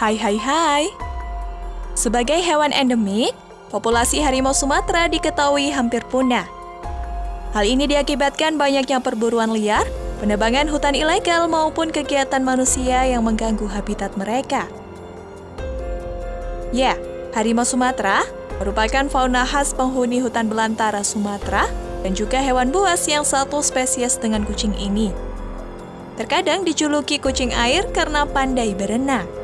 Hai hai hai. Sebagai hewan endemik, populasi harimau Sumatera diketahui hampir punah. Hal ini diakibatkan banyaknya perburuan liar, penebangan hutan ilegal maupun kegiatan manusia yang mengganggu habitat mereka. Ya, harimau Sumatera merupakan fauna khas penghuni hutan belantara Sumatera dan juga hewan buas yang satu spesies dengan kucing ini. Terkadang dijuluki kucing air karena pandai berenang.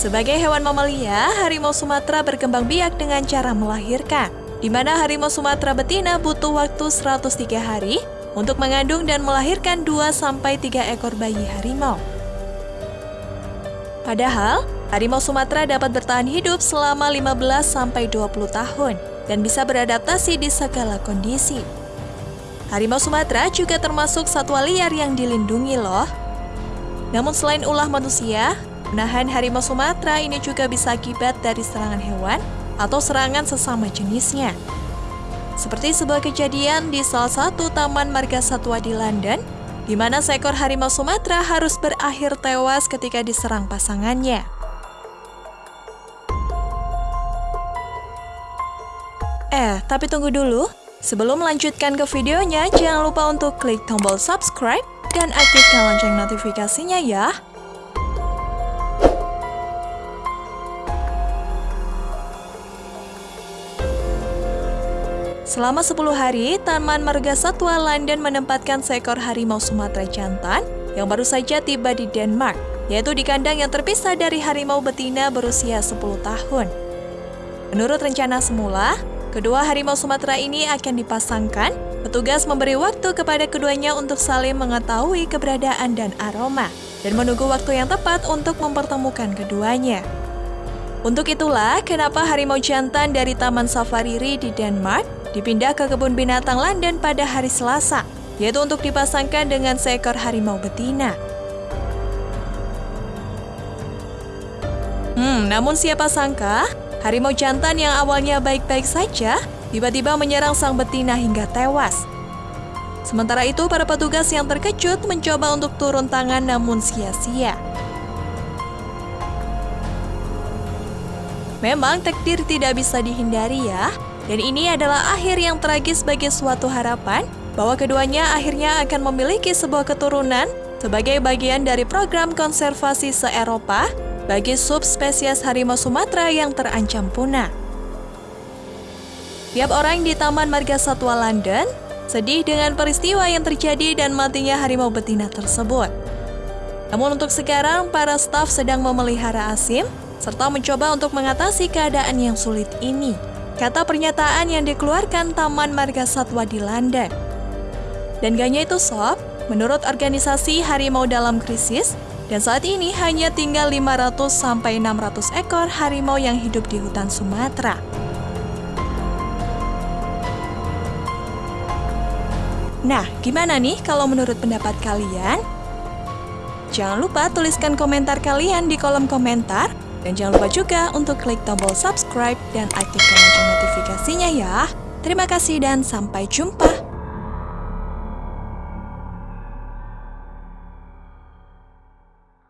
Sebagai hewan mamalia, harimau Sumatera berkembang biak dengan cara melahirkan, di mana harimau Sumatera betina butuh waktu 103 hari untuk mengandung dan melahirkan 2-3 ekor bayi harimau. Padahal, harimau Sumatera dapat bertahan hidup selama 15-20 tahun dan bisa beradaptasi di segala kondisi. Harimau Sumatera juga termasuk satwa liar yang dilindungi loh. Namun selain ulah manusia, Menahan harimau Sumatera ini juga bisa akibat dari serangan hewan atau serangan sesama jenisnya. Seperti sebuah kejadian di salah satu taman marga satwa di London, di mana seekor harimau Sumatera harus berakhir tewas ketika diserang pasangannya. Eh, tapi tunggu dulu. Sebelum melanjutkan ke videonya, jangan lupa untuk klik tombol subscribe dan aktifkan lonceng notifikasinya ya. Selama 10 hari, Taman Marga Satwa London menempatkan seekor harimau Sumatera jantan yang baru saja tiba di Denmark, yaitu di kandang yang terpisah dari harimau betina berusia 10 tahun. Menurut rencana semula, kedua harimau Sumatera ini akan dipasangkan, petugas memberi waktu kepada keduanya untuk saling mengetahui keberadaan dan aroma, dan menunggu waktu yang tepat untuk mempertemukan keduanya. Untuk itulah, kenapa harimau jantan dari Taman Safari Ri di Denmark dipindah ke kebun binatang London pada hari Selasa, yaitu untuk dipasangkan dengan seekor harimau betina. Hmm, namun siapa sangka, harimau jantan yang awalnya baik-baik saja, tiba-tiba menyerang sang betina hingga tewas. Sementara itu, para petugas yang terkejut mencoba untuk turun tangan namun sia-sia. Memang takdir tidak bisa dihindari ya, dan ini adalah akhir yang tragis bagi suatu harapan bahwa keduanya akhirnya akan memiliki sebuah keturunan sebagai bagian dari program konservasi se-Eropa bagi subspesies harimau Sumatera yang terancam punah. Tiap orang di Taman Marga Satwa London sedih dengan peristiwa yang terjadi dan matinya harimau betina tersebut. Namun untuk sekarang, para staf sedang memelihara Asim serta mencoba untuk mengatasi keadaan yang sulit ini kata pernyataan yang dikeluarkan Taman Marga Satwa di London. Dan ganya itu sob, menurut organisasi Harimau Dalam Krisis, dan saat ini hanya tinggal 500-600 ekor harimau yang hidup di hutan Sumatera. Nah, gimana nih kalau menurut pendapat kalian? Jangan lupa tuliskan komentar kalian di kolom komentar dan jangan lupa juga untuk klik tombol subscribe dan aktifkan lonceng notifikasinya ya. Terima kasih dan sampai jumpa.